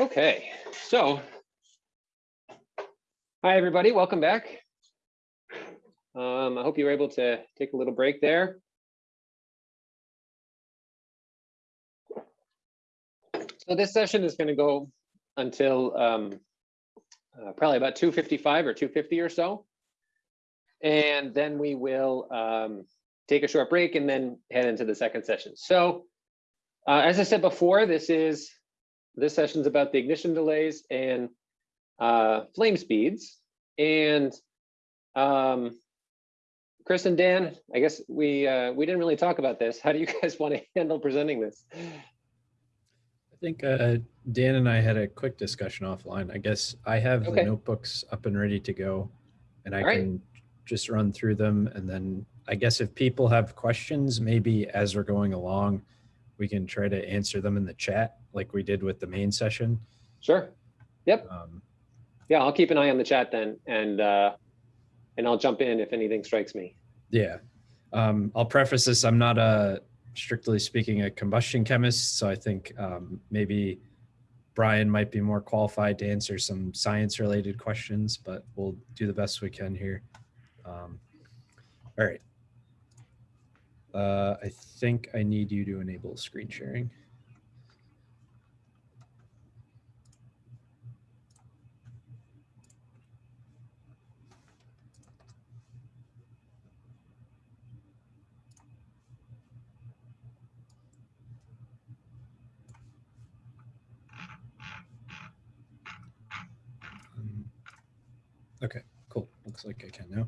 Okay, so. Hi, everybody. Welcome back. Um, I hope you were able to take a little break there. So this session is going to go until um, uh, probably about 255 or 250 or so. And then we will um, take a short break and then head into the second session. So uh, as I said before, this is this session is about the ignition delays and uh, flame speeds. And um, Chris and Dan, I guess we uh, we didn't really talk about this. How do you guys want to handle presenting this? I think uh, Dan and I had a quick discussion offline. I guess I have Okay. the notebooks up and ready to go, and I All right. can just run through them. And then I guess if people have questions, maybe as we're going along, we can try to answer them in the chat like we did with the main session. Sure. Yep. Um, Yeah, I'll keep an eye on the chat then, and uh, and I'll jump in if anything strikes me. yeah. Um, I'll preface this. I'm not a strictly speaking a combustion chemist, so I think um, maybe Brian might be more qualified to answer some science related questions, but we'll do the best we can here. Um, all right. Uh, I think I need you to enable screen sharing. Um, Okay, cool. Looks like I can now.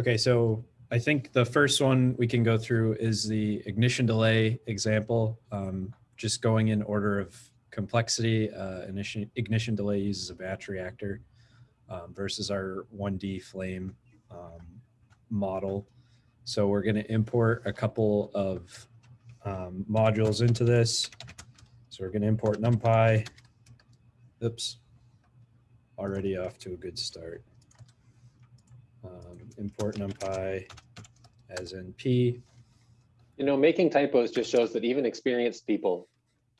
Okay, so I think the first one we can go through is the ignition delay example. Um, just going in order of complexity, uh, ignition, ignition delay uses a batch reactor um, versus our 1D flame um, model. So we're going to import a couple of um, modules into this. So we're going to import NumPy. Oops, already off to a good start. Import NumPy as NP. You know, making typos just shows that even experienced people,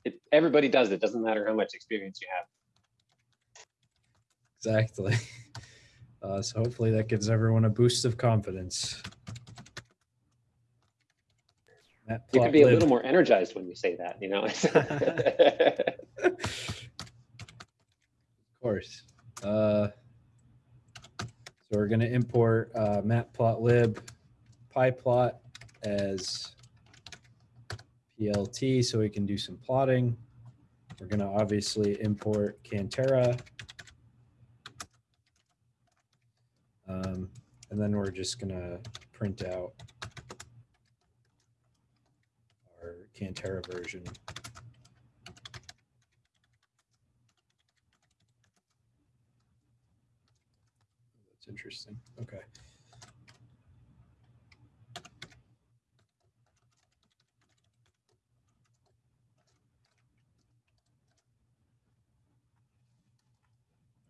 it, everybody does it. Doesn't matter how much experience you have. Exactly. Uh, so hopefully that gives everyone a boost of confidence. You could be a little more energized when you say that. You know. Of course. Uh, so we're going to import uh, matplotlib pyplot as PLT so we can do some plotting. We're going to obviously import Cantera. Um, and then we're just going to print out our Cantera version. That's interesting. Okay.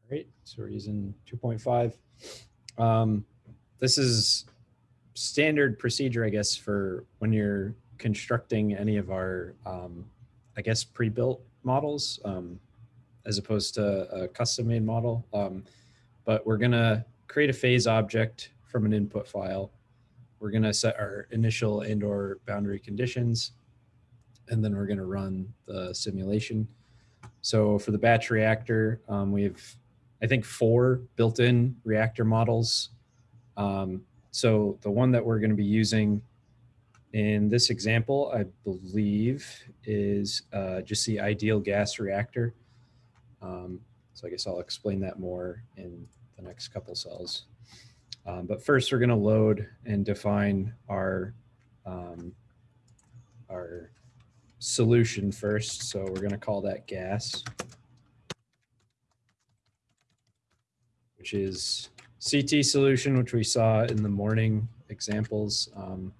All right, so we're using 2.5. Um, this is standard procedure, I guess, for when you're constructing any of our, um, I guess, pre-built models, um, as opposed to a custom-made model. Um, but we're gonna create a phase object from an input file. We're gonna set our initial and or boundary conditions, and then we're gonna run the simulation. So for the batch reactor, um, we have, I think, four built-in reactor models. Um, so the one that we're gonna be using in this example, I believe, is uh, just the ideal gas reactor. Um, so I guess I'll explain that more in the next couple cells. Um, but first, we're going to load and define our um, our solution first. So we're going to call that gas, which is CT solution, which we saw in the morning examples. Um,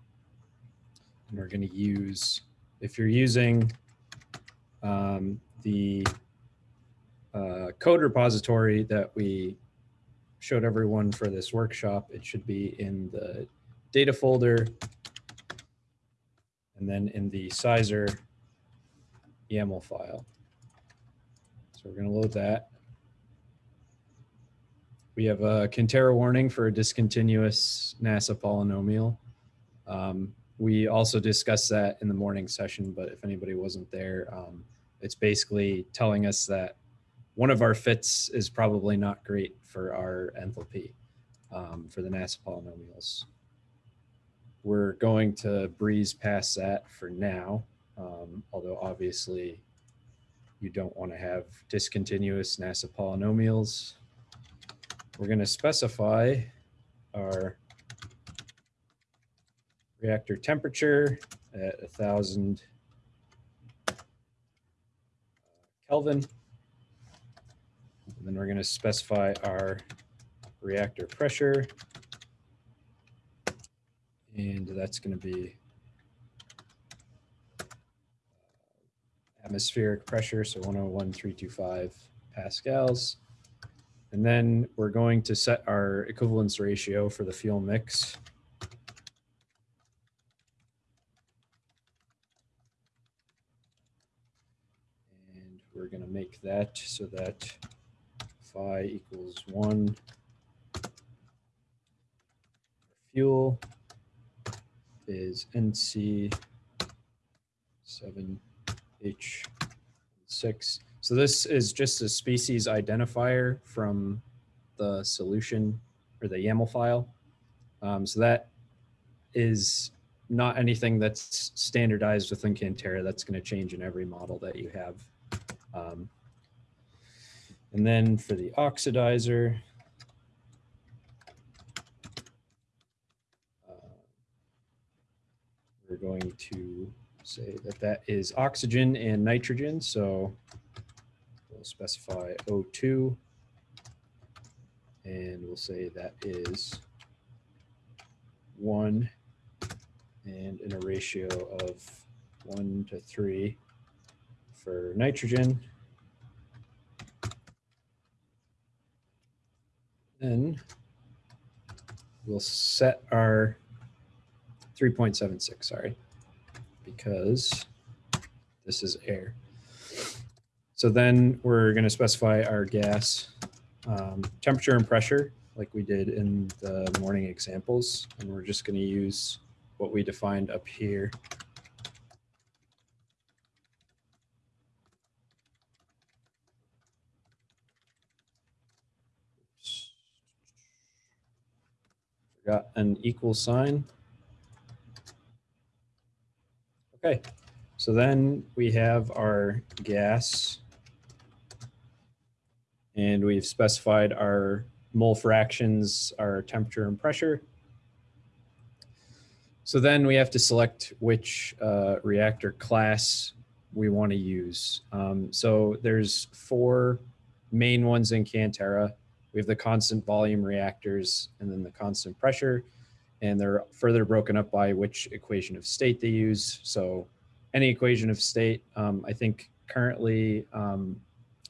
and we're going to use, if you're using um, the uh, code repository that we showed everyone for this workshop, it should be in the data folder, and then in the sizer YAML file. So we're going to load that. We have a Cantera warning for a discontinuous NASA polynomial. Um, we also discussed that in the morning session, but if anybody wasn't there, um, it's basically telling us that one of our fits is probably not great for our enthalpy um, for the NASA polynomials. We're going to breeze past that for now, um, although obviously you don't want to have discontinuous NASA polynomials. We're going to specify our reactor temperature at a thousand Kelvin. And then we're going to specify our reactor pressure. And that's going to be uh, atmospheric pressure, so 101.325 pascals. And then we're going to set our equivalence ratio for the fuel mix. And we're going to make that so that phi equals 1 fuel is NC 7H6. So this is just a species identifier from the solution or the YAML file. Um, so that is not anything that's standardized within Cantera. That's going to change in every model that you have. Um, and then for the oxidizer, uh, we're going to say that that is oxygen and nitrogen. So we'll specify O2 and we'll say that is one and in a ratio of one to three for nitrogen. Then we'll set our 3.76, sorry, because this is air. So then we're going to specify our gas um, temperature and pressure like we did in the morning examples. And we're just going to use what we defined up here. Forgot an equal sign. Okay, so then we have our gas and we've specified our mole fractions, our temperature and pressure. So then we have to select which uh, reactor class we want to use. Um, so there's four main ones in Cantera. We have the constant volume reactors and then the constant pressure. And they're further broken up by which equation of state they use. So any equation of state, um, I think currently, um,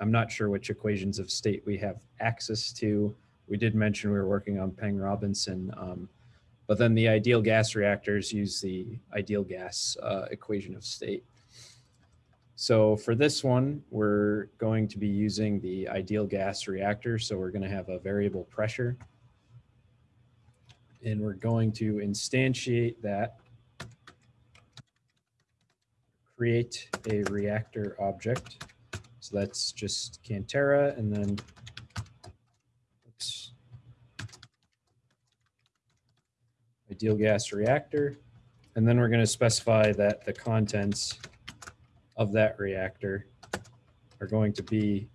I'm not sure which equations of state we have access to. We did mention we were working on Peng-Robinson, um, but then the ideal gas reactors use the ideal gas uh, equation of state. So for this one, we're going to be using the ideal gas reactor. So we're going to have a variable pressure. And we're going to instantiate that, create a reactor object. So that's just Cantera and then oops, ideal gas reactor. And then we're going to specify that the contents of that reactor are going to be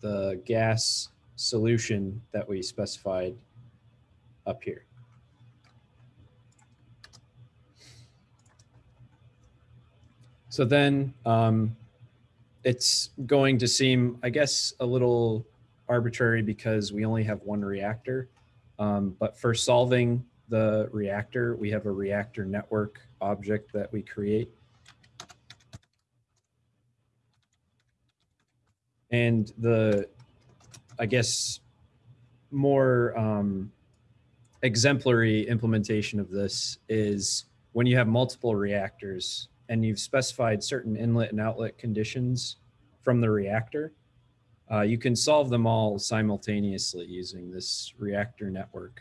the gas solution that we specified up here. So then um, it's going to seem, I guess, a little arbitrary because we only have one reactor. Um, but for solving the reactor, we have a reactor network object that we create. And the, I guess, more um, exemplary implementation of this is when you have multiple reactors and you've specified certain inlet and outlet conditions from the reactor, uh, you can solve them all simultaneously using this reactor network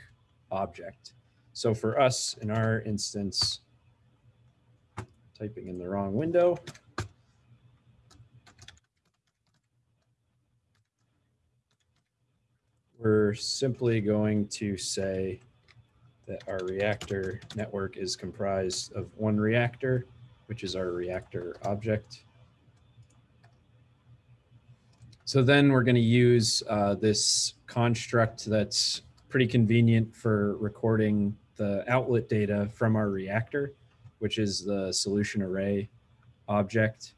object. So for us, in our instance, typing in the wrong window, we're simply going to say that our reactor network is comprised of one reactor, which is our reactor object. So then we're going to use uh, this construct that's pretty convenient for recording the outlet data from our reactor, which is the solution array object.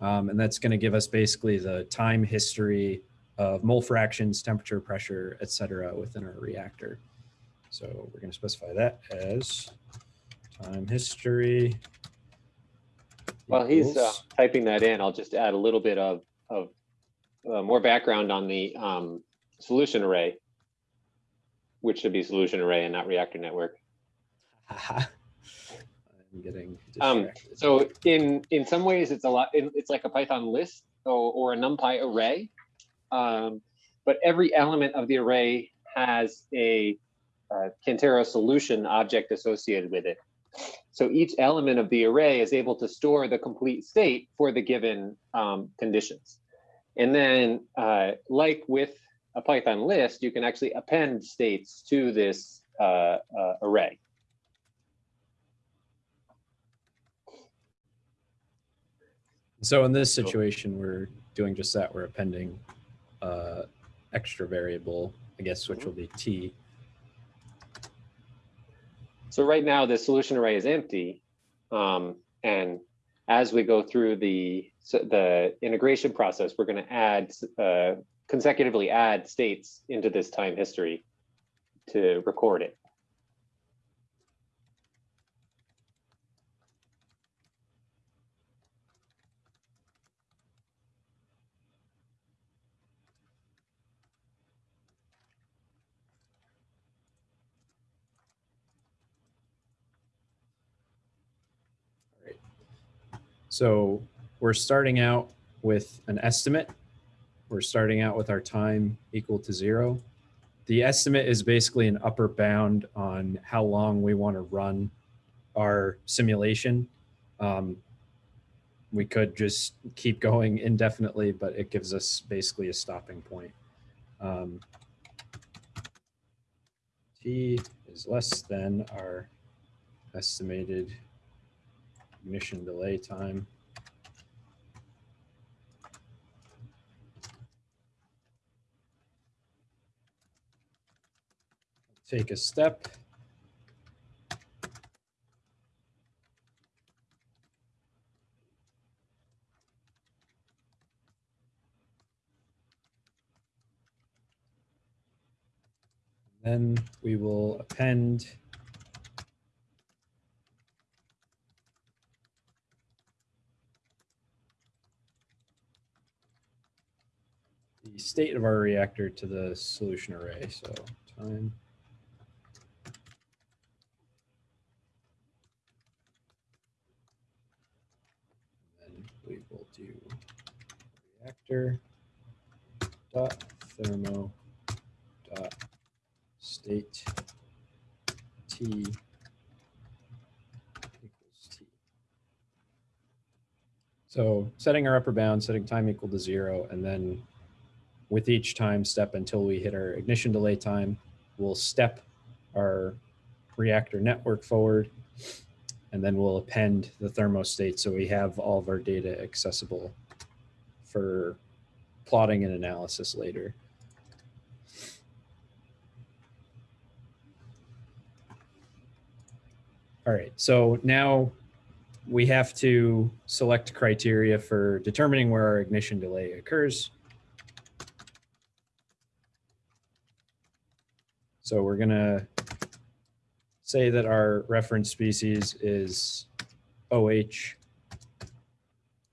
Um, and that's going to give us basically the time history of mole fractions, temperature, pressure, et cetera, within our reactor. So we're going to specify that as time history. While he's uh, typing that in, I'll just add a little bit of, of uh, more background on the um, solution array, which should be solution array and not reactor network. I'm getting Um. So in, in some ways, it's a lot, it's like a Python list or, or a NumPy array. Um, But every element of the array has a uh, solution object associated with it. So each element of the array is able to store the complete state for the given um, conditions. And then, uh, like with a Python list, you can actually append states to this uh, uh, array. So in this situation, we're doing just that. We're appending uh, extra variable, I guess, which will be t. So right now, the solution array is empty. Um, and as we go through the, so the integration process, we're going to add, uh, consecutively add states into this time history to record it. So we're starting out with an estimate. We're starting out with our time equal to zero. The estimate is basically an upper bound on how long we want to run our simulation. Um, we could just keep going indefinitely, but it gives us basically a stopping point. Um, T is less than our estimated ignition delay time. Take a step. Then we will append state of our reactor to the solution array. So time. Then we will do reactor dot thermo dot state t equals t. So setting our upper bound, setting time equal to zero, and then with each time step until we hit our ignition delay time, we'll step our reactor network forward, and then we'll append the thermostate so we have all of our data accessible for plotting and analysis later. All right, so now we have to select criteria for determining where our ignition delay occurs. So we're going to say that our reference species is OH.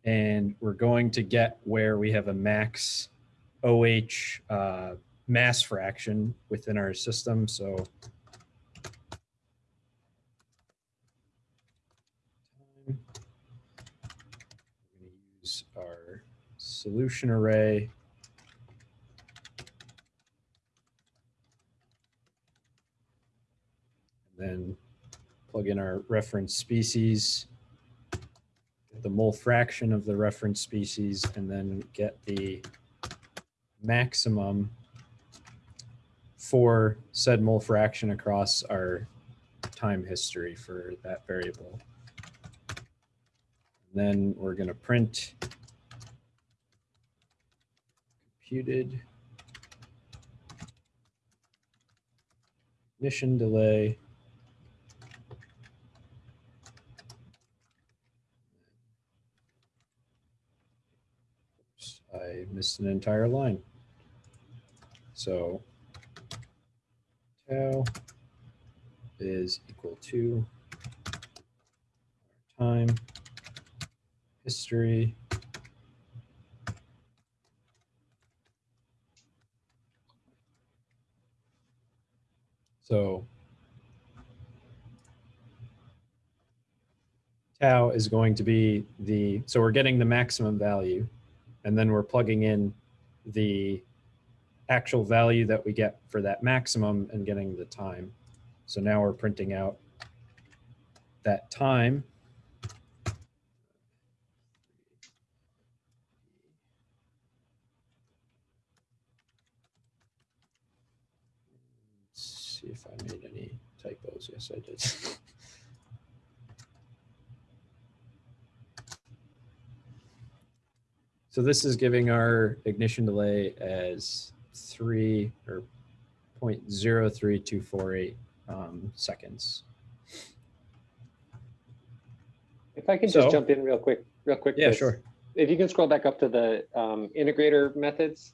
And we're going to get where we have a max OH uh, mass fraction within our system. So use our solution array then plug in our reference species, get the mole fraction of the reference species, and then get the maximum for said mole fraction across our time history for that variable. And Then we're going to print computed ignition delay. Oops, I missed an entire line. So tau is equal to time history So tau is going to be the, so we're getting the maximum value and then we're plugging in the actual value that we get for that maximum and getting the time. So now we're printing out that time. Let's see if I made any typos. Yes, I did. So this is giving our ignition delay as three or 0.03248 um, seconds. If I can So- just jump in real quick, real quick. Yeah, sure. If you can scroll back up to the um, integrator methods.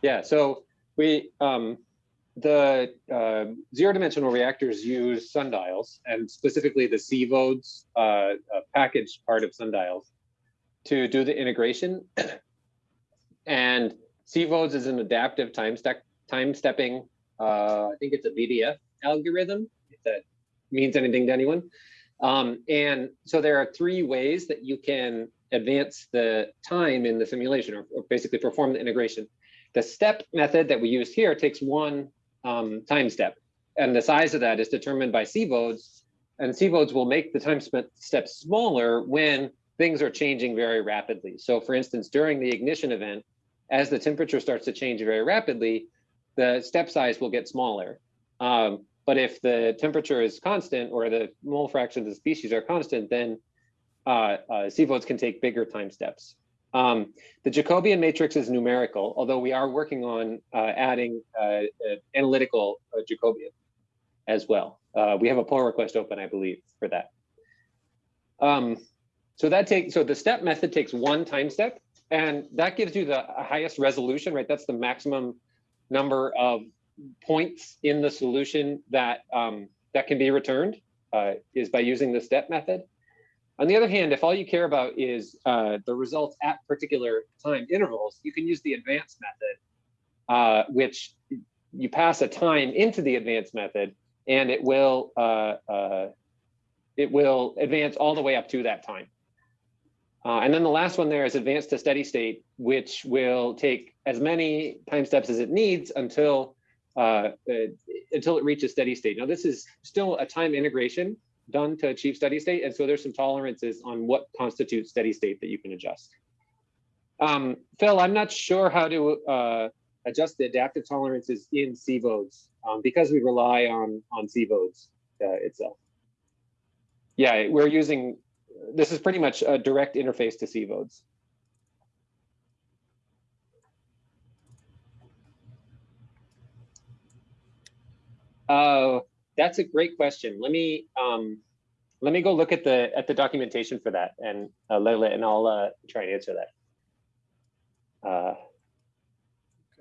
Yeah, so we, um, the uh, zero dimensional reactors use sundials and specifically the CVODES uh, uh, package part of sundials to do the integration. and CVODES is an adaptive time step time stepping. Uh, I think it's a BDF algorithm. If that means anything to anyone. Um, and so there are three ways that you can advance the time in the simulation or, or basically perform the integration. The step method that we use here takes one um, time step and the size of that is determined by CVODES and CVODES will make the time step smaller when things are changing very rapidly. So for instance, during the ignition event, as the temperature starts to change very rapidly, the step size will get smaller. Um, but if the temperature is constant or the mole fraction of the species are constant, then uh, uh, can take bigger time steps. Um, the Jacobian matrix is numerical, although we are working on uh, adding uh, uh, analytical uh, Jacobian as well. We have a pull request open, I believe, for that. Um, so that takes so the step method takes one time step, and that gives you the highest resolution, right? That's the maximum number of points in the solution that um, that can be returned uh, is by using the step method. On the other hand, if all you care about is uh, the results at particular time intervals, you can use the advanced method, uh, which you pass a time into the advanced method, and it will uh, uh, it will advance all the way up to that time. Uh, and then the last one there is advanced to steady state, which will take as many time steps as it needs until uh, uh, until it reaches steady state. Now, this is still a time integration done to achieve steady state, and so there's some tolerances on what constitutes steady state that you can adjust. Um, Phil, I'm not sure how to uh, adjust the adaptive tolerances in CVODES um, because we rely on on CVODES uh, itself. Yeah, we're using this is pretty much a direct interface to CVODES. Uh, that's a great question. Let me um, let me go look at the at the documentation for that, and uh, and I'll uh, try and answer that. Uh,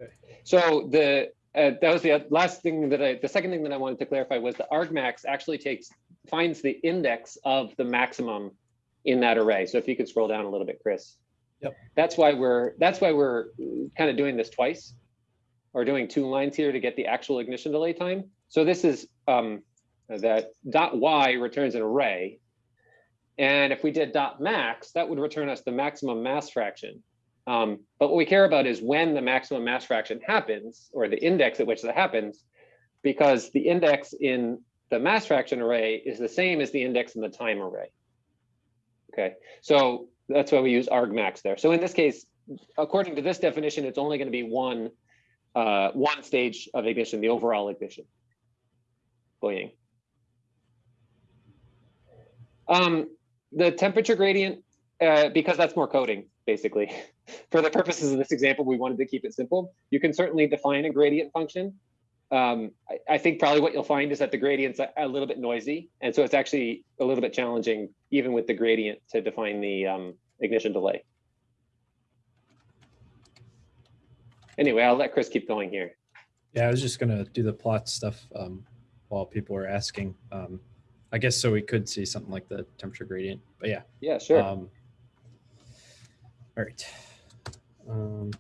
Okay. So the uh, that was the last thing that I the second thing that I wanted to clarify was the argmax actually takes finds the index of the maximum in that array. So if you could scroll down a little bit, Chris. Yep. That's why we're that's why we're kind of doing this twice or doing two lines here to get the actual ignition delay time. So this is um, that dot y returns an array. And if we did dot max, that would return us the maximum mass fraction. Um, but what we care about is when the maximum mass fraction happens, or the index at which that happens, because the index in the mass fraction array is the same as the index in the time array. Okay, so that's why we use argmax there. So in this case, according to this definition, it's only going to be one uh, one stage of ignition, the overall ignition. Boying. Um, the temperature gradient, uh, because that's more coding, basically. For the purposes of this example, we wanted to keep it simple. You can certainly define a gradient function. Um, I, I, think probably what you'll find is that the gradient's a, a, little bit noisy. And so it's actually a little bit challenging, even with the gradient, to define the um, ignition delay. Anyway, I'll let Chris keep going here. Yeah, I was just gonna do the plot stuff um, while people were asking. Um, I guess so we could see something like the temperature gradient, but yeah. Yeah, sure. Um, all right. Um,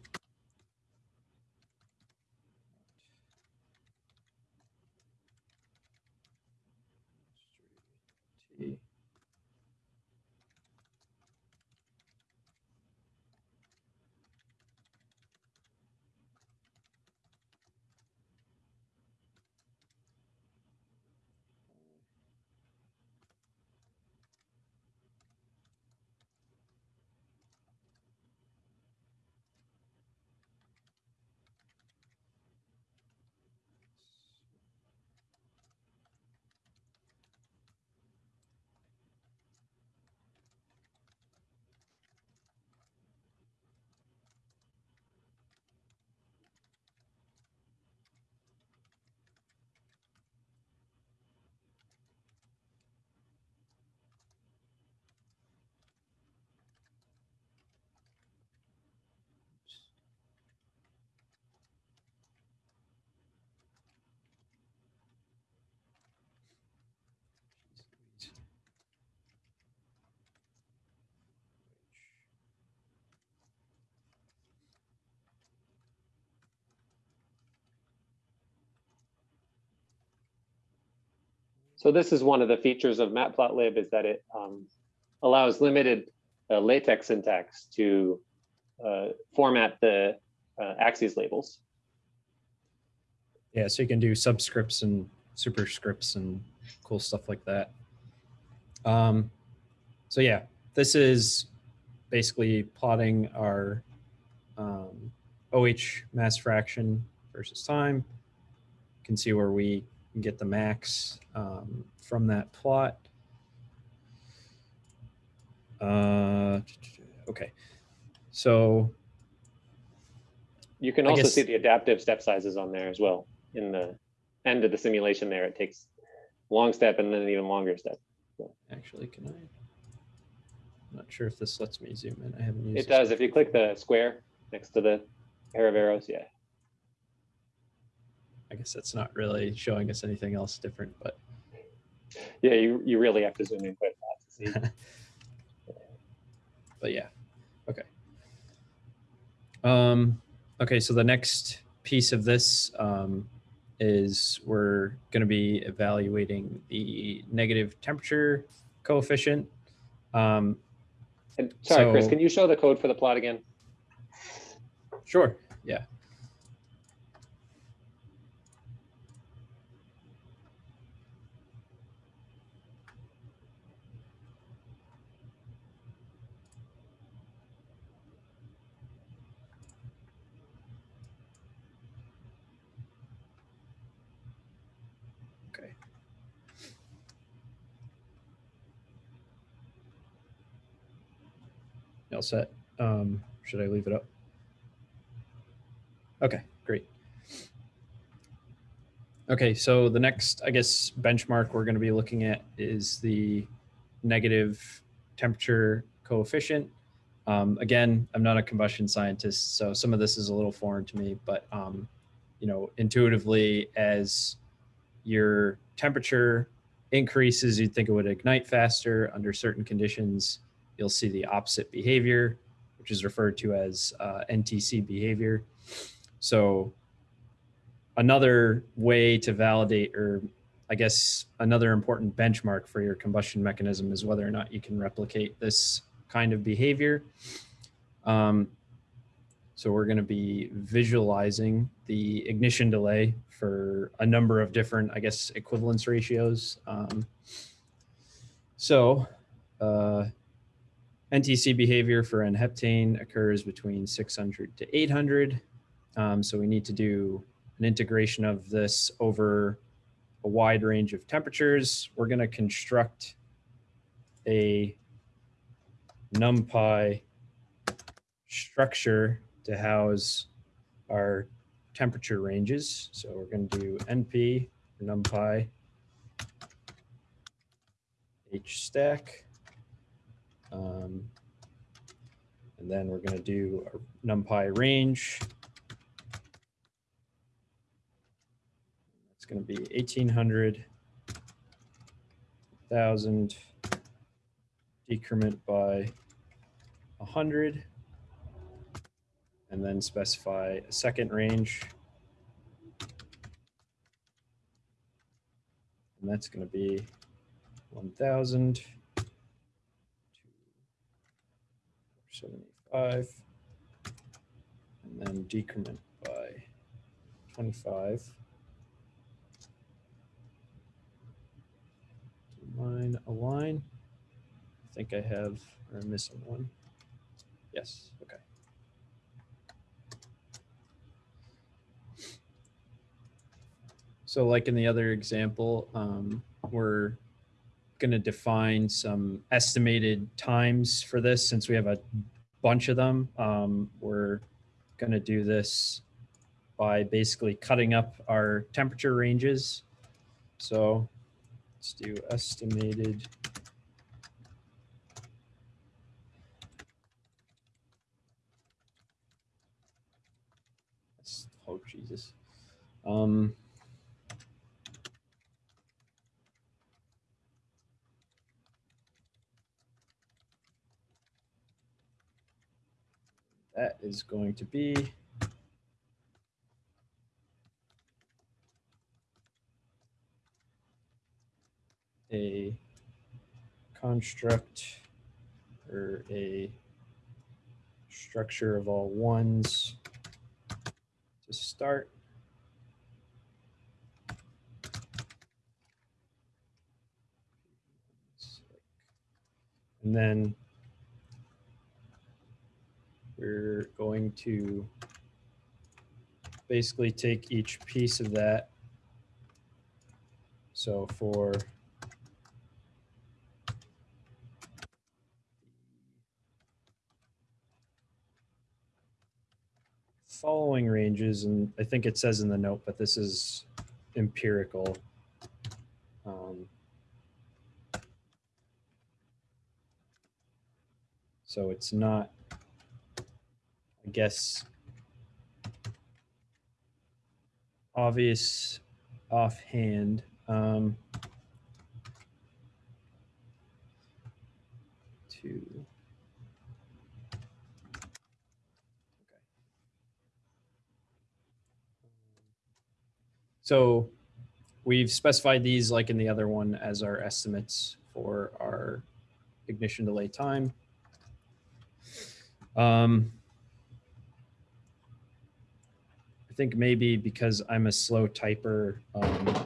So this is one of the features of matplotlib is that it um, allows limited uh, LaTeX syntax to uh, format the uh, axes labels. Yeah, so you can do subscripts and superscripts and cool stuff like that. Um, so yeah, this is basically plotting our um, OH mass fraction versus time. You can see where we get the max um, from that plot. Uh, okay, so you can also see the adaptive step sizes on there as well in the end of the simulation there. It takes long step and then an even longer step. So. Actually, can I? I'm not sure if this lets me zoom in. I haven't used it. it. does. If you click the square next to the pair of arrows, yeah. I guess that's not really showing us anything else different, but yeah, you, you really have to zoom in quite fast to see. but yeah, okay. Um, okay, so the next piece of this um, is we're going to be evaluating the negative temperature coefficient. Um, and sorry, so, Chris, can you show the code for the plot again? Sure, yeah. All set. Um, should I leave it up? Okay, great. Okay, so the next, I guess, benchmark we're going to be looking at is the negative temperature coefficient. Um, again, I'm not a combustion scientist, so some of this is a little foreign to me, but um, you know, intuitively, as your temperature increases, you'd think it would ignite faster under certain conditions you'll see the opposite behavior, which is referred to as uh, NTC behavior. So another way to validate or I guess another important benchmark for your combustion mechanism is whether or not you can replicate this kind of behavior. Um, So we're going to be visualizing the ignition delay for a number of different, I guess, equivalence ratios. Um, so uh, NTC behavior for N-heptane occurs between 600 to 800. Um, so we need to do an integration of this over a wide range of temperatures. We're going to construct a NumPy structure to house our temperature ranges. So we're going to do NP NumPy H stack. Um, and then we're going to do a NumPy range. It's going to be 1800, 1000, decrement by 100 and then specify a second range. And that's going to be 1000 to 75 and then decrement by 25. Line align. I think I have, or I'm missing one. Yes, okay. So like in the other example, um, we're going to define some estimated times for this since we have a bunch of them. Um, we're going to do this by basically cutting up our temperature ranges. So let's do estimated Oh, Jesus. Um, that is going to be a construct or a structure of all ones to start. And then we're going to basically take each piece of that. So for following ranges, and I think it says in the note, but this is empirical. Um, so it's not, I guess, obvious offhand. Um, to So we've specified these like in the other one as our estimates for our ignition delay time. Um, I think maybe because I'm a slow typer, um,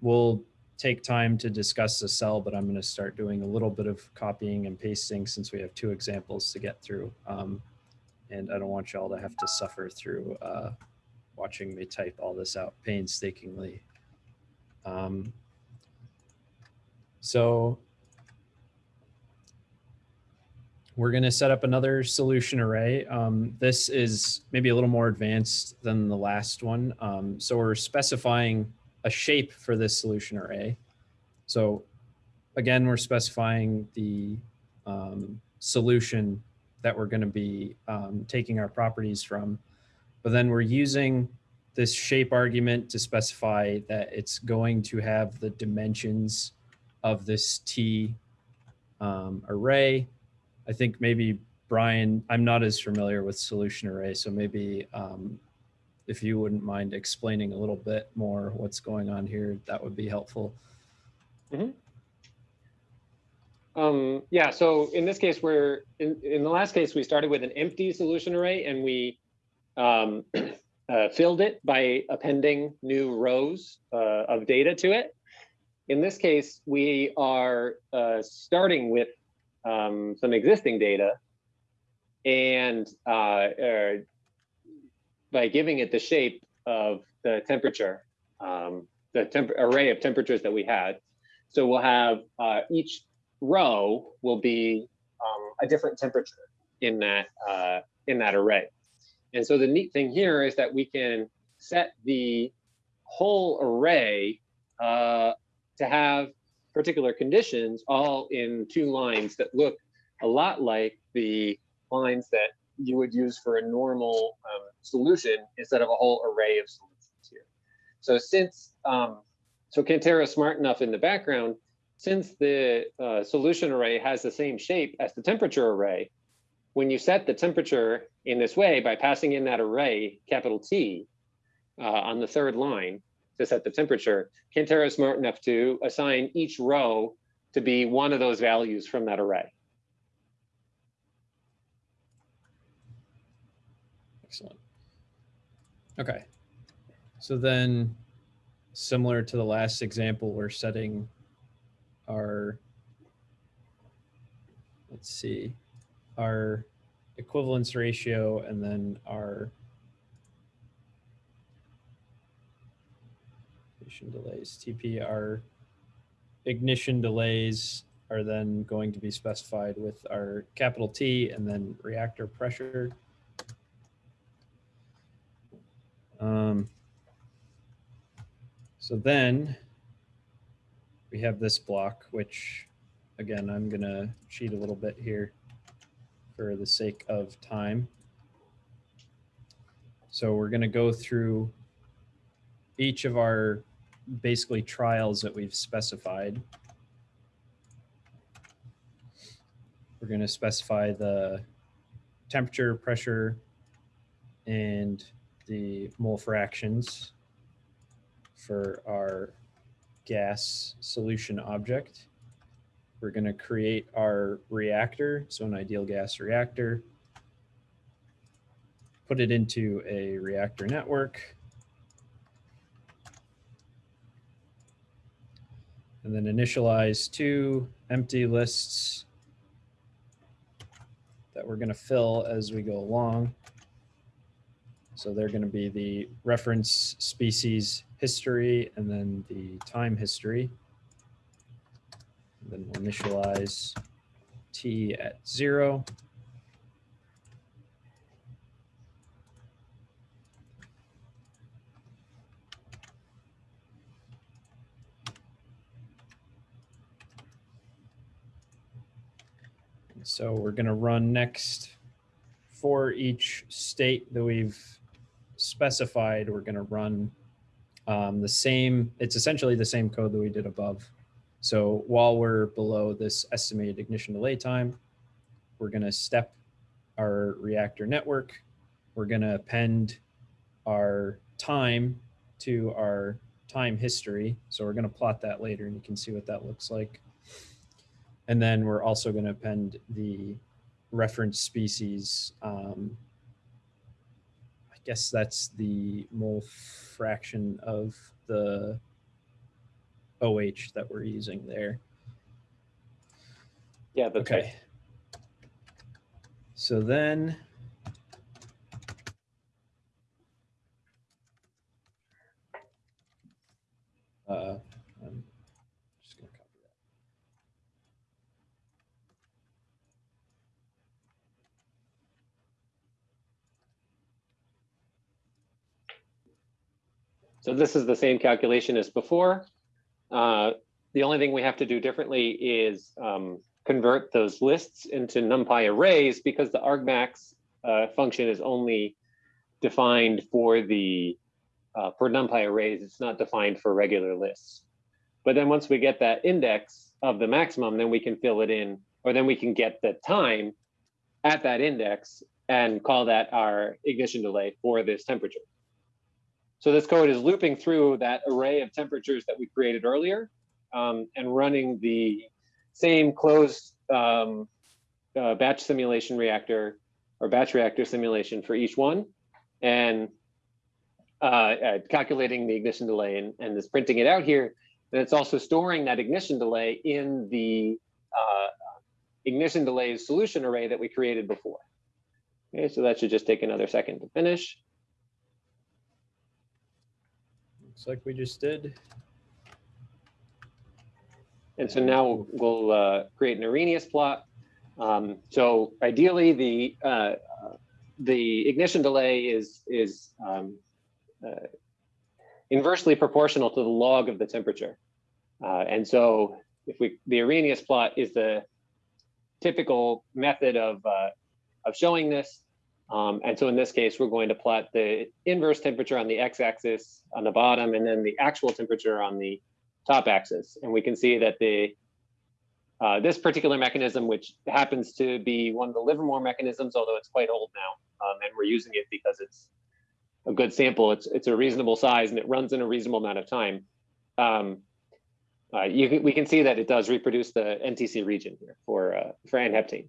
we'll take time to discuss the cell, but I'm going to start doing a little bit of copying and pasting since we have two examples to get through. Um, and I don't want y'all to have to suffer through uh, watching me type all this out painstakingly. Um, so we're going to set up another solution array. Um, this is maybe a little more advanced than the last one. Um, so we're specifying a shape for this solution array. So again, we're specifying the um, solution that we're going to be um, taking our properties from. But then we're using this shape argument to specify that it's going to have the dimensions of this T um, array. I think maybe Brian, I'm not as familiar with solution array, so maybe um, if you wouldn't mind explaining a little bit more what's going on here, that would be helpful. Um, yeah, so in this case, we're in, in the last case, we started with an empty solution array and we um, uh, filled it by appending new rows uh, of data to it. In this case, we are uh, starting with um, some existing data and uh, by giving it the shape of the temperature, um, the temp array of temperatures that we had. So we'll have uh, each row will be um, a different temperature in that uh, in that array. And so the neat thing here is that we can set the whole array uh, to have particular conditions all in two lines that look a lot like the lines that you would use for a normal um, solution instead of a whole array of solutions here. So since, um, so Cantera is smart enough in the background, since the uh, solution array has the same shape as the temperature array, when you set the temperature in this way by passing in that array, capital T, uh, on the third line to set the temperature, Cantera is smart enough to assign each row to be one of those values from that array. Excellent. Okay. So then, similar to the last example, we're setting our, let's see, our equivalence ratio and then our ignition delays, TP, ignition delays are then going to be specified with our capital T and then reactor pressure. Um, so then we have this block, which again, I'm gonna cheat a little bit here for the sake of time. So we're gonna go through each of our basically trials that we've specified. We're gonna specify the temperature, pressure, and the mole fractions for our gas solution object. We're going to create our reactor, so an ideal gas reactor, put it into a reactor network, and then initialize two empty lists that we're going to fill as we go along. So they're going to be the reference species history and then the time history. And then we'll initialize t at zero. So we're going to run next for each state that we've specified, we're going to run um, the same, it's essentially the same code that we did above. So while we're below this estimated ignition delay time, we're going to step our reactor network. We're going to append our time to our time history. So we're going to plot that later and you can see what that looks like. And then we're also going to append the reference species um, I guess that's the mole fraction of the OH that we're using there. Yeah, that's right. Okay. So then. Uh, I'm just gonna copy that. So this is the same calculation as before. Uh, the only thing we have to do differently is um, convert those lists into NumPy arrays because the argmax uh, function is only defined for the uh, for NumPy arrays. It's not defined for regular lists. But then once we get that index of the maximum, then we can fill it in, or then we can get the time at that index and call that our ignition delay for this temperature. So this code is looping through that array of temperatures that we created earlier um, and running the same closed um, uh, batch simulation reactor or batch reactor simulation for each one. and uh, uh, calculating the ignition delay and, and is printing it out here. And it's also storing that ignition delay in the uh, ignition delays solution array that we created before. Okay, so that should just take another second to finish. Looks like we just did. And so now we'll uh, create an Arrhenius plot. Um, so ideally, the uh, the ignition delay is is um, uh, inversely proportional to the log of the temperature. Uh, and so if we the Arrhenius plot is the typical method of uh, of showing this. Um, and so in this case, we're going to plot the inverse temperature on the x-axis on the bottom, and then the actual temperature on the top axis. And we can see that the uh, this particular mechanism, which happens to be one of the Livermore mechanisms, although it's quite old now, um, and we're using it because it's a good sample. It's it's a reasonable size and it runs in a reasonable amount of time. Um, uh, you we can see that it does reproduce the NTC region here for uh, for N-heptane,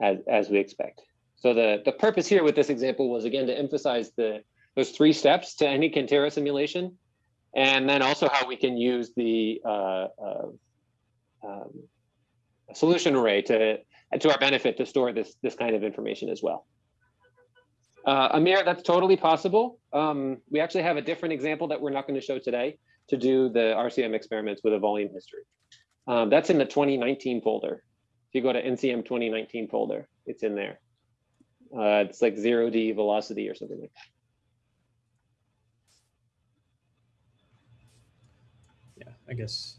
as as we expect. So the the purpose here with this example was again to emphasize the those three steps to any Cantera simulation, and then also how we can use the uh, uh, um, solution array to to our benefit to store this this kind of information as well. Uh, Amir, that's totally possible. Um, we actually have a different example that we're not going to show today to do the RCM experiments with a volume history. Um, that's in the 2019 folder. If you go to NCM 2019 folder, it's in there. Uh, it's like zero D velocity or something like that. Yeah, I guess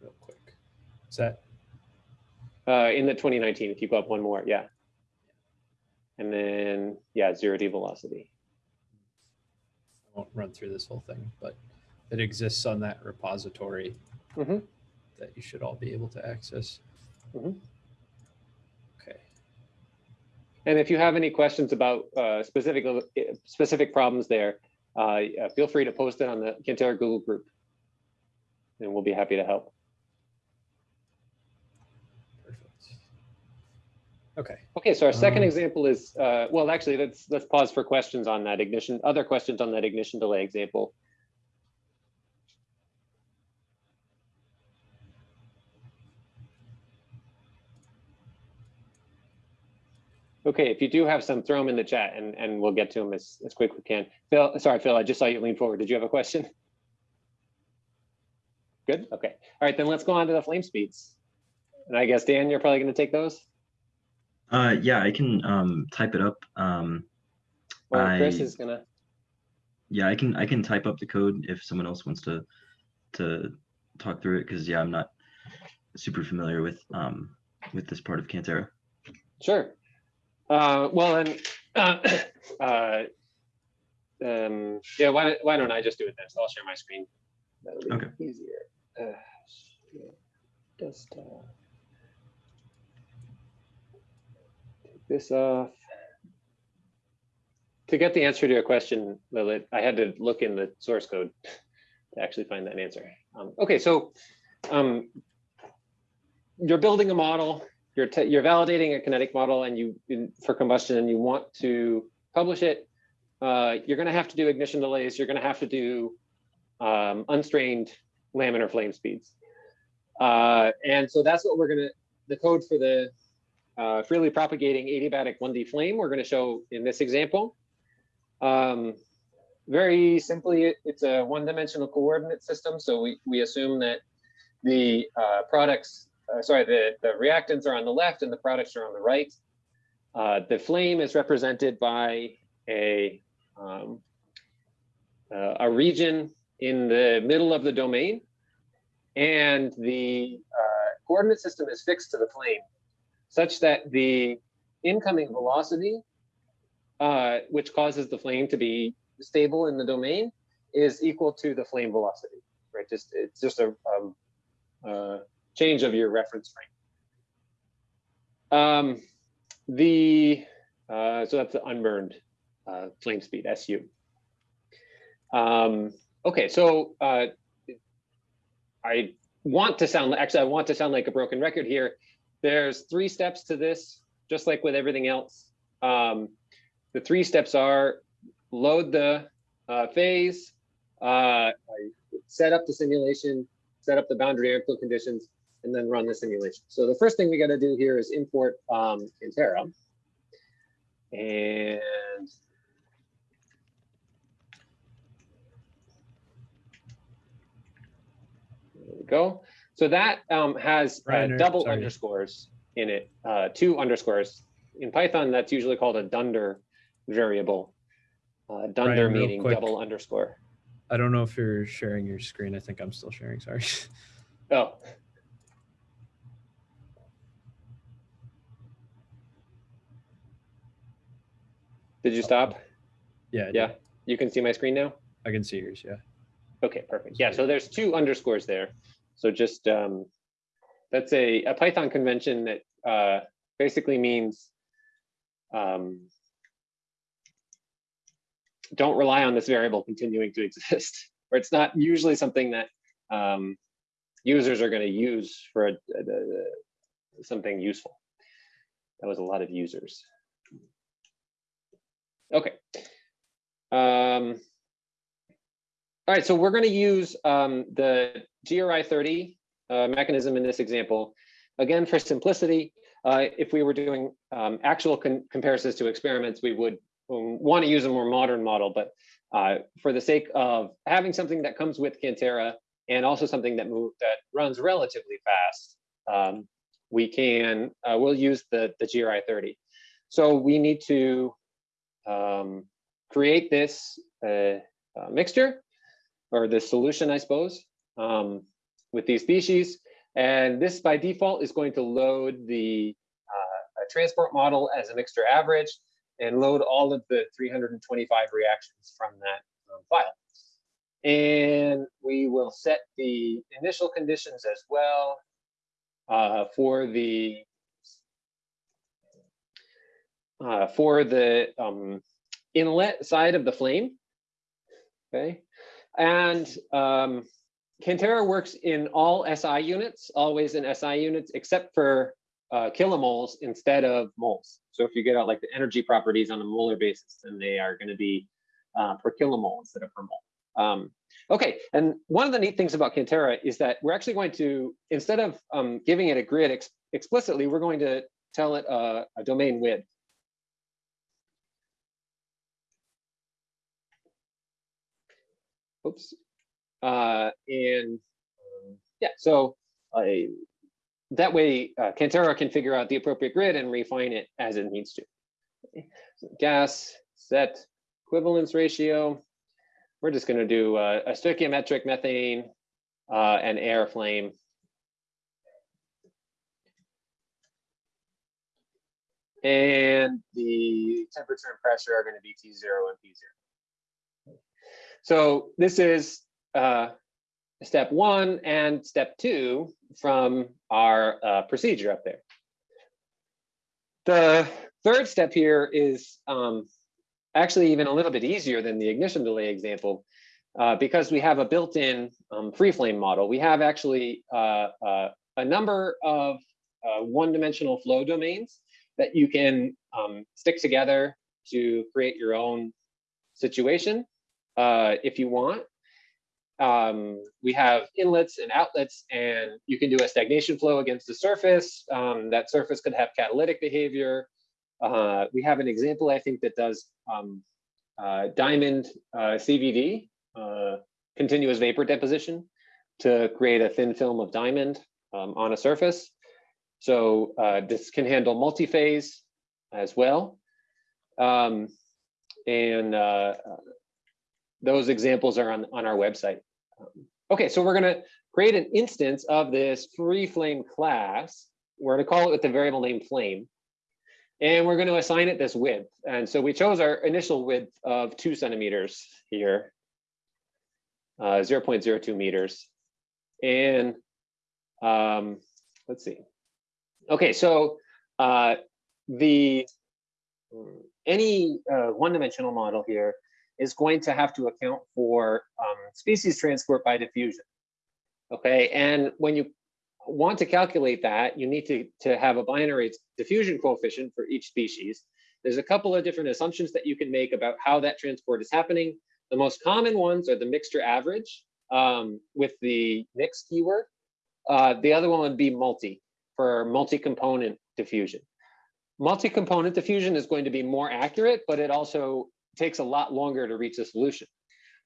real quick. Is that Uh, in the 2019, if you go up one more, yeah. And then, yeah, zero D velocity. I won't run through this whole thing, but it exists on that repository Mhm. that you should all be able to access. Mhm. Okay. And if you have any questions about uh, specific specific problems there, uh, feel free to post it on the Cantera Google group, and we'll be happy to help. Perfect. Okay. Okay, so our second Um, example is uh, well, actually, let's let's pause for questions on that ignition. Other questions on that ignition delay example. Okay, if you do have some, throw them in the chat and, and we'll get to them as, as quick as we can. Phil, sorry, Phil, I just saw you lean forward. Did you have a question? Good, okay. All right, then let's go on to the flame speeds. And I guess, Dan, you're probably gonna take those? Uh, yeah, I can um, type it up. Um, Or Chris is gonna, yeah, I can I can type up the code if someone else wants to to talk through it because yeah, I'm not super familiar with um, with this part of Cantera. sure. Uh, well, and uh, uh, um, yeah, why, don't- why don't I just do it then? So I'll share my screen. That'll be Okay. Easier. Uh, Just, uh, take this off. To get the answer to your question, Lilith, I had to look in the source code to actually find that answer. Um, okay, so um, you're building a model, you're you're validating a kinetic model, and you in, for combustion, and you want to publish it. Uh, you're going to have to do ignition delays. You're going to have to do um, unstrained laminar flame speeds, uh, and so that's what we're going to. The code for the uh, freely propagating adiabatic 1D flame we're going to show in this example. Um, very simply, it- it's a one-dimensional coordinate system. So we, we assume that the uh, products, uh, sorry, the, the reactants are on the left and the products are on the right. Uh, the flame is represented by a, um, uh, a region in the middle of the domain. And the uh, coordinate system is fixed to the flame such that the incoming velocity, uh, which causes the flame to be stable in the domain, is equal to the flame velocity, right? Just it's just a um, uh, change of your reference frame. Um, the uh, so that's the unburned uh, flame speed SU. Um, okay, so uh, I want to sound actually I want to sound like a broken record here. There's three steps to this, just like with everything else. Um, the three steps are load the uh, phase, uh, set up the simulation, set up the boundary airflow conditions, and then run the simulation. So the first thing we got to do here is import um, Cantera. And there we go. So that um, has uh, double sorry. underscores in it, uh, two underscores. In Python, that's usually called a dunder variable. Uh, dunder meaning quick. double underscore. I don't know if you're sharing your screen. I think I'm still sharing. Sorry. Oh. Did you stop? yeah. Yeah, you can see my screen now? I can see yours. Yeah. Okay, perfect. Yeah, so there's two underscores there. So just, um, that's a, a Python convention that, uh, basically means, um, don't rely on this variable continuing to exist, or it's not usually something that, um, users are gonna use for a, a- a- something useful. That was a lot of users. Okay. Um, all right, so we're going to use um, the GRI 30 uh, mechanism in this example. Again, for simplicity, uh, if we were doing um, actual comparisons to experiments, we would want to use a more modern model. But uh, for the sake of having something that comes with Cantera and also something that move, that runs relatively fast, um, we can uh, we'll use the the GRI 30. So we need to um, create this uh, uh, mixture or the solution, I suppose, um, with these species. And this by default is going to load the uh, transport model as a mixture average and load all of the 325 reactions from that um, file. And we will set the initial conditions as well uh, for the uh, for the um, inlet side of the flame. Okay, and um, Cantera works in all SI units, always in SI units, except for uh, kilomoles instead of moles. So if you get out like the energy properties on a molar basis, then they are going to be uh, per kilomole instead of per mole. Um, okay, and one of the neat things about Cantera is that we're actually going to, instead of um, giving it a grid ex explicitly, we're going to tell it a, a domain width. Oops. Uh, and um, yeah, so I, that way uh, Cantera can figure out the appropriate grid and refine it as it needs to. So gas set equivalence ratio. We're just going to do uh, a stoichiometric methane uh, and air flame. And the temperature and pressure are going to be T0 and P0. So this is uh, step one and step two from our uh, procedure up there. The third step here is um, actually even a little bit easier than the ignition delay example uh, because we have a built-in um, free flame model. We have actually uh, uh, a number of uh, one-dimensional flow domains that you can um, stick together to create your own situation uh, if you want. Um, we have inlets and outlets, and you can do a stagnation flow against the surface. Um, that surface could have catalytic behavior. Uh, we have an example, I think, that does um, uh, diamond uh, CVD, uh, continuous vapor deposition, to create a thin film of diamond um, on a surface. So this can handle multi-phase as well. Um, and those examples are on, on our website. Um, okay, so we're gonna create an instance of this free flame class. We're gonna call it with the variable name flame. And we're gonna assign it this width. And so we chose our initial width of two centimeters here, uh, 0.02 meters. And um, let's see. Okay, so uh, the any uh, one-dimensional model here is going to have to account for um, species transport by diffusion. Okay, and when you want to calculate that, you need to, to have a binary diffusion coefficient for each species. there's a couple of different assumptions that you can make about how that transport is happening. The most common ones are the mixture average um, with the mix keyword. Uh, the other one would be multi for multi-component diffusion. Multi-component diffusion is going to be more accurate, but it also takes a lot longer to reach a solution.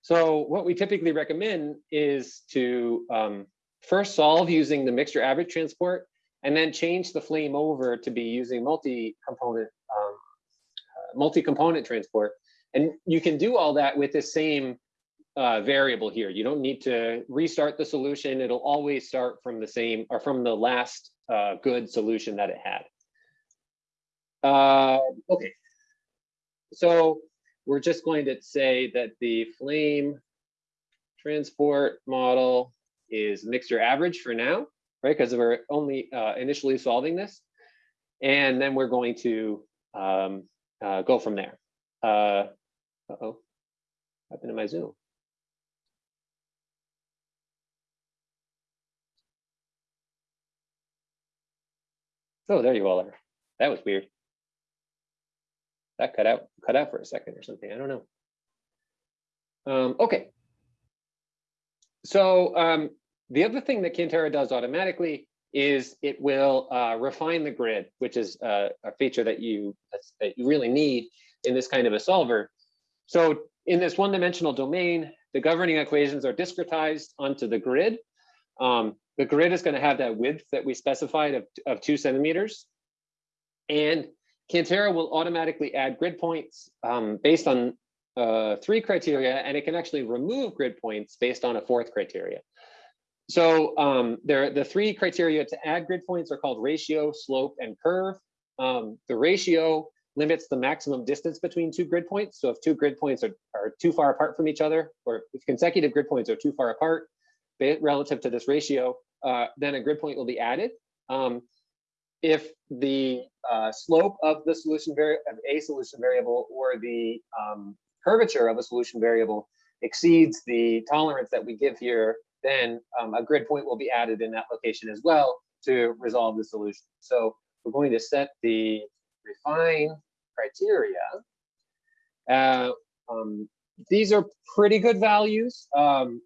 So what we typically recommend is to um, first solve using the mixture average transport and then change the flame over to be using multi-component um, uh, multi-component transport. And you can do all that with the same uh, variable here. You don't need to restart the solution. It'll always start from the same or from the last uh, good solution that it had. Uh, okay, so we're just going to say that the flame transport model is mixture average for now, right? Because we're only uh, initially solving this. And then we're going to um, uh, go from there. Uh, uh-oh, happened to my Zoom. Oh, there you all are. That was weird. That cut out, cut out for a second or something. I don't know. Um, okay. So um, the other thing that Cantera does automatically is it will uh, refine the grid, which is uh, a feature that you that you really need in this kind of a solver. So in this one-dimensional domain, the governing equations are discretized onto the grid. Um, the grid is going to have that width that we specified of, of two centimeters. And Cantera will automatically add grid points um, based on uh, three criteria, and it can actually remove grid points based on a fourth criteria. So um, there, the three criteria to add grid points are called ratio, slope, and curve. Um, the ratio limits the maximum distance between two grid points. So if two grid points are, are too far apart from each other, or if consecutive grid points are too far apart relative to this ratio, uh, then a grid point will be added. Um, if the uh, slope of the solution of a solution variable or the um, curvature of a solution variable exceeds the tolerance that we give here, then um, a grid point will be added in that location as well to resolve the solution. So we're going to set the refine criteria. Uh, um, these are pretty good values. Um,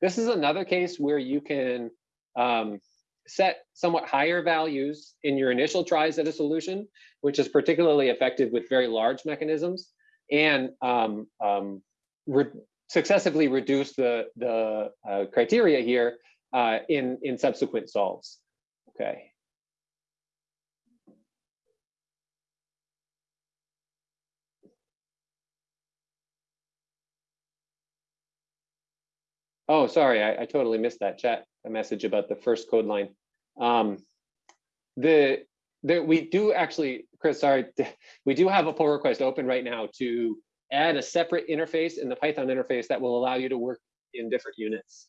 this is another case where you can um, set somewhat higher values in your initial tries at a solution, which is particularly effective with very large mechanisms, and um, um, re successively reduce the, the uh, criteria here uh, in, in subsequent solves. Okay. Oh, sorry, I, I totally missed that chat a message about the first code line. Um, the, we do actually, Chris, sorry, we do have a pull request open right now to add a separate interface in the Python interface that will allow you to work in different units.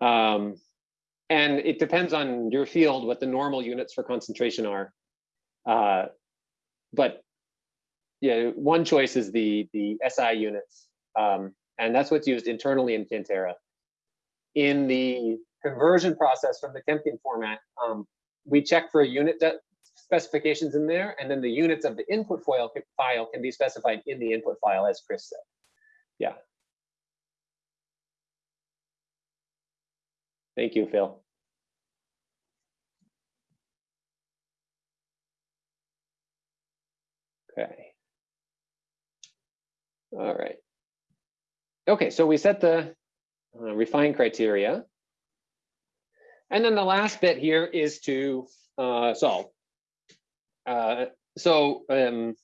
Um, and it depends on your field what the normal units for concentration are. Uh, but yeah, one choice is the the SI units. Um, and that's what's used internally in Cantera. In the conversion process from the Chemkin format, um, we check for unit specifications in there, and then the units of the input file, file can be specified in the input file, as Chris said. Yeah. Thank you, Phil. Okay. All right. Okay, so we set the uh, refine criteria. And then the last bit here is to uh, solve. Uh, so um,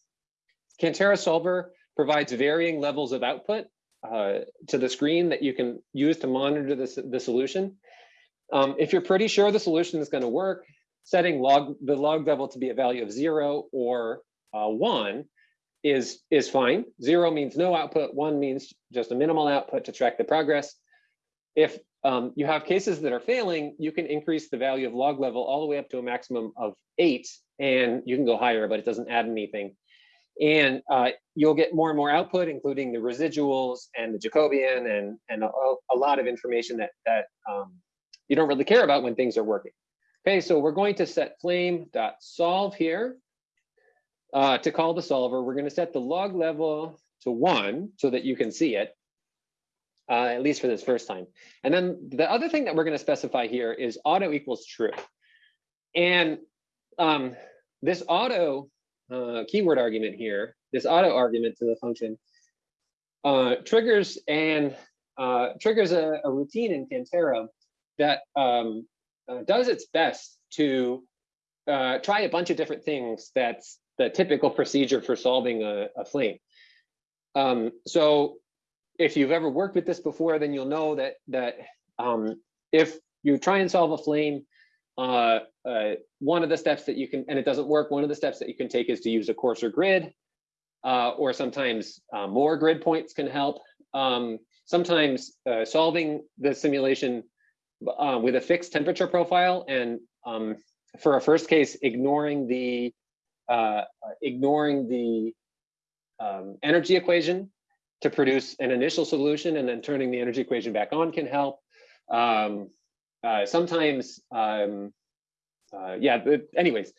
Cantera Solver provides varying levels of output uh, to the screen that you can use to monitor the, the solution. Um, if you're pretty sure the solution is going to work, setting log the log level to be a value of zero or uh, one is, is fine. Zero means no output, one means just a minimal output to track the progress. If um, you have cases that are failing, you can increase the value of log level all the way up to a maximum of eight, and you can go higher, but it doesn't add anything. And uh, you'll get more and more output, including the residuals and the Jacobian and, and a, a lot of information that, that um, you don't really care about when things are working. Okay, so we're going to set flame.solve here. uh, to call the solver, we're gonna set the log level to one so that you can see it. Uh, at least for this first time. And then the other thing that we're gonna specify here is auto equals true. And um, this auto uh, keyword argument here, this auto argument to the function, uh, triggers and uh, triggers a, a routine in Cantera that um, uh, does its best to uh, try a bunch of different things that's the typical procedure for solving a, a flame. Um, so if you've ever worked with this before, then you'll know that that um, if you try and solve a flame, uh, uh, one of the steps that you can, and it doesn't work, one of the steps that you can take is to use a coarser grid, uh, or sometimes uh, more grid points can help. Um, sometimes uh, solving the simulation uh, with a fixed temperature profile and um, for a first case, ignoring the ignoring the um, energy equation to produce an initial solution and then turning the energy equation back on can help. Um, uh, sometimes, um, uh, yeah, but anyways,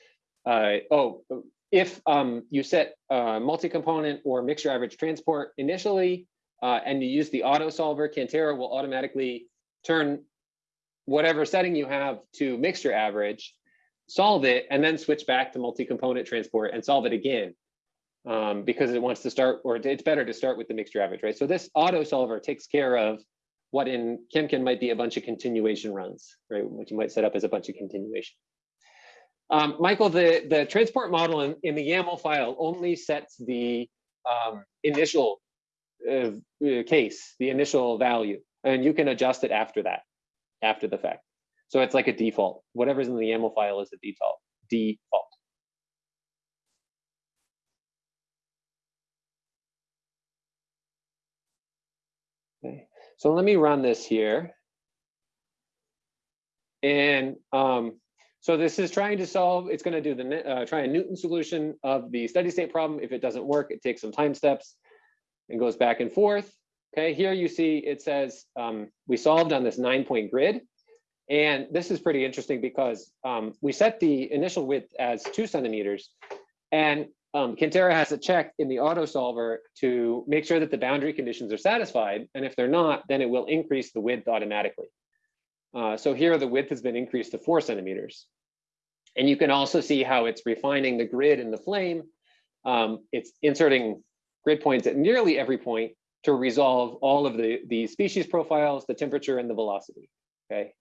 uh, oh, if um, you set multi-component or mixture average transport initially, uh, and you use the auto solver, Cantera will automatically turn whatever setting you have to mixture average, solve it, and then switch back to multi-component transport and solve it again. Um, because it wants to start, or it's better to start with the mixture average, right? So this auto solver takes care of what in Chemkin might be a bunch of continuation runs, right? What you might set up as a bunch of continuation. Um, Michael, the, the transport model in, in the YAML file only sets the um, initial uh, uh, case, the initial value, and you can adjust it after that, after the fact. So it's like a default. Whatever's in the YAML file is the default. Default. Okay, so let me run this here. And um, so this is trying to solve, it's going to do the uh, try a Newton solution of the steady state problem. If it doesn't work, it takes some time steps and goes back and forth. Okay, here you see it says um, we solved on this nine point grid. And this is pretty interesting because um, we set the initial width as two centimeters and um, Cantera has a check in the auto solver to make sure that the boundary conditions are satisfied. And if they're not, then it will increase the width automatically. Uh, so here the width has been increased to four centimeters. And you can also see how it's refining the grid in the flame. Um, it's inserting grid points at nearly every point to resolve all of the, the species profiles, the temperature and the velocity, okay?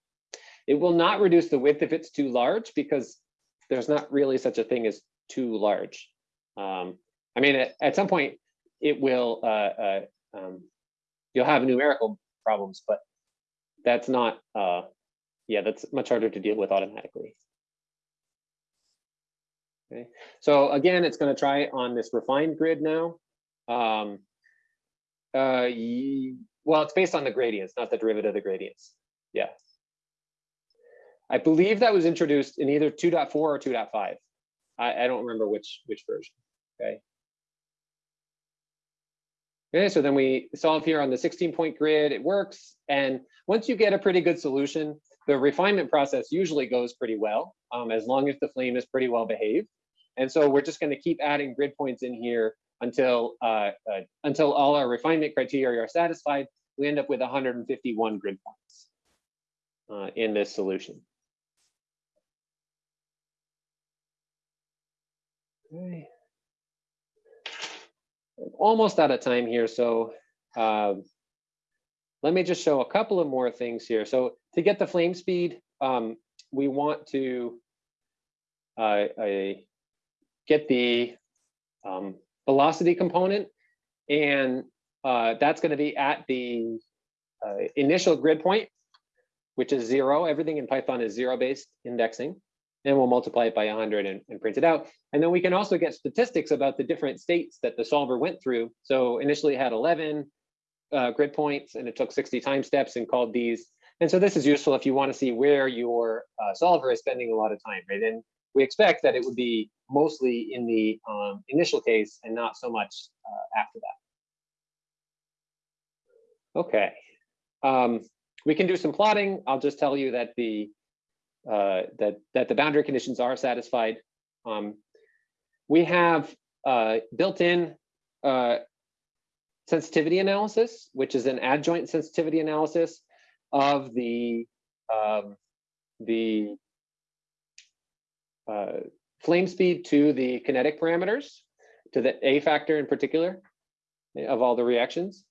It will not reduce the width if it's too large because there's not really such a thing as too large. Um, I mean, at, at, some point it will, uh, uh, um, you'll have numerical problems, but that's not, uh, yeah, that's much harder to deal with automatically. Okay, so again, it's going to try on this refined grid now. Um, uh, well, it's based on the gradients, not the derivative of the gradients. Yeah. I believe that was introduced in either 2.4 or 2.5. I, I don't remember which which version. Okay. Okay, so then we solve here on the 16 point grid, it works. And once you get a pretty good solution, the refinement process usually goes pretty well, um, as long as the flame is pretty well behaved. And so we're just gonna keep adding grid points in here until, uh, uh, until all our refinement criteria are satisfied. We end up with 151 grid points uh, in this solution. Okay almost out of time here, so uh, let me just show a couple of more things here. So to get the flame speed, um, we want to uh, get the um, velocity component, and uh, that's going to be at the uh, initial grid point, which is zero. Everything in Python is zero-based indexing and we'll multiply it by 100 and, and, print it out. And then we can also get statistics about the different states that the solver went through. So initially it had 11 uh, grid points and it took 60 time steps and called these. And so this is useful if you want to see where your uh, solver is spending a lot of time, right? And we expect that it would be mostly in the um, initial case and not so much uh, after that. Okay, um, we can do some plotting. I'll just tell you that the uh, that that the boundary conditions are satisfied. Um, we have uh, built-in uh, sensitivity analysis, which is an adjoint sensitivity analysis of the um, the uh, flame speed to the kinetic parameters, to the A factor in particular of all the reactions.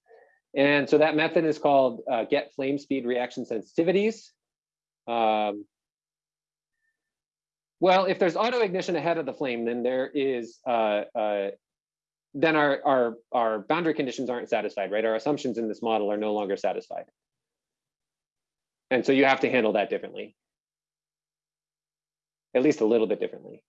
And so that method is called uh, get flame speed reaction sensitivities. Um, well, if there's auto ignition ahead of the flame, then there is uh, uh, then our, our, our boundary conditions aren't satisfied, right? Our assumptions in this model are no longer satisfied. And so you have to handle that differently. At least a little bit differently.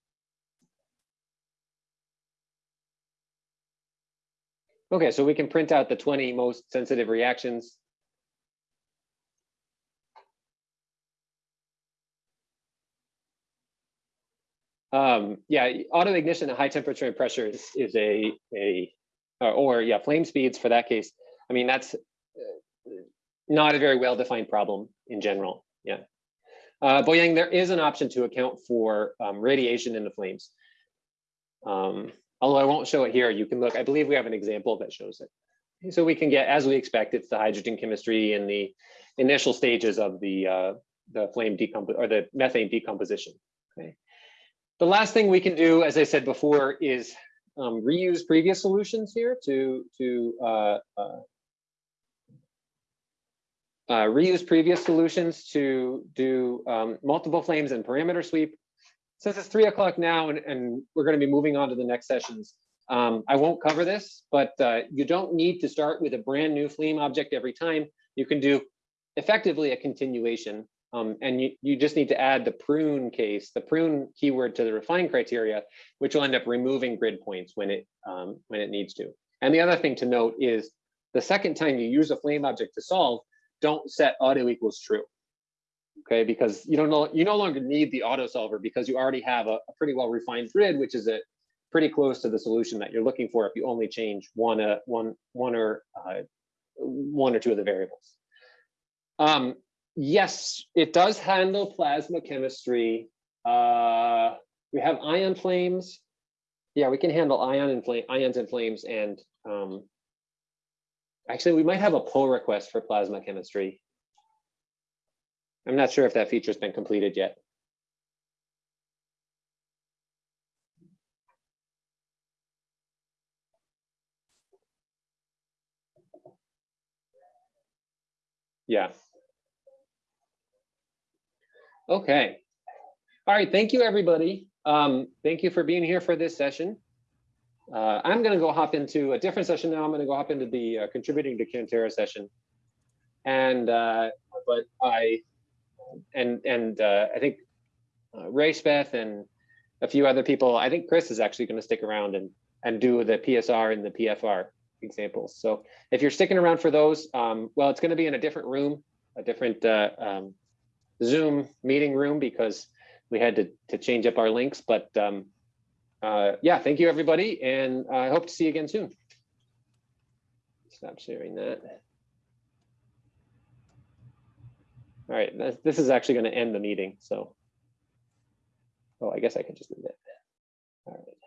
Okay, so we can print out the 20 most sensitive reactions. Um, yeah, auto ignition at high temperature and pressure is, is a, a or, or yeah, flame speeds for that case. I mean, that's uh, not a very well-defined problem in general. Yeah. Uh, Boyang, there is an option to account for um, radiation in the flames. Um, although I won't show it here, you can look, I believe we have an example that shows it. So we can get, as we expect, it's the hydrogen chemistry in the initial stages of the, uh, the flame decompos or the methane decomposition. Okay. The last thing we can do, as I said before, is um, reuse previous solutions here to, to uh, uh, uh, reuse previous solutions to do um, multiple flames and parameter sweep. Since it's three o'clock now and, and we're going to be moving on to the next sessions, um, I won't cover this, but uh, you don't need to start with a brand new flame object every time. You can do effectively a continuation um, and you, you just need to add the prune case, the prune keyword to the refine criteria, which will end up removing grid points when it um, when it needs to. And the other thing to note is the second time you use a flame object to solve, don't set auto equals true. Okay, because you don't know you no longer need the auto solver because you already have a, a pretty well refined grid, which is a pretty close to the solution that you're looking for if you only change one uh, one one or uh, one or two of the variables. Um, yes, it does handle plasma chemistry. Uh, we have ion flames. Yeah, we can handle ion and flame, ions and flames, and um, actually, we might have a pull request for plasma chemistry. I'm not sure if that feature's been completed yet. Yeah. Okay. All right. Thank you, everybody. Um, thank you for being here for this session. Uh, I'm going to go hop into a different session now. I'm going to go hop into the uh, contributing to Cantera session. And uh, but I and and uh, I think uh, Ray Speth and a few other people. I think Chris is actually going to stick around and and do the PSR and the PFR examples. So if you're sticking around for those, um, well, it's going to be in a different room, a different uh, um, Zoom meeting room because we had to, to change up our links. But um, uh, yeah, thank you, everybody. And I hope to see you again soon. Stop sharing that. All right, this is actually going to end the meeting. So, oh, I guess I can just leave it. All right.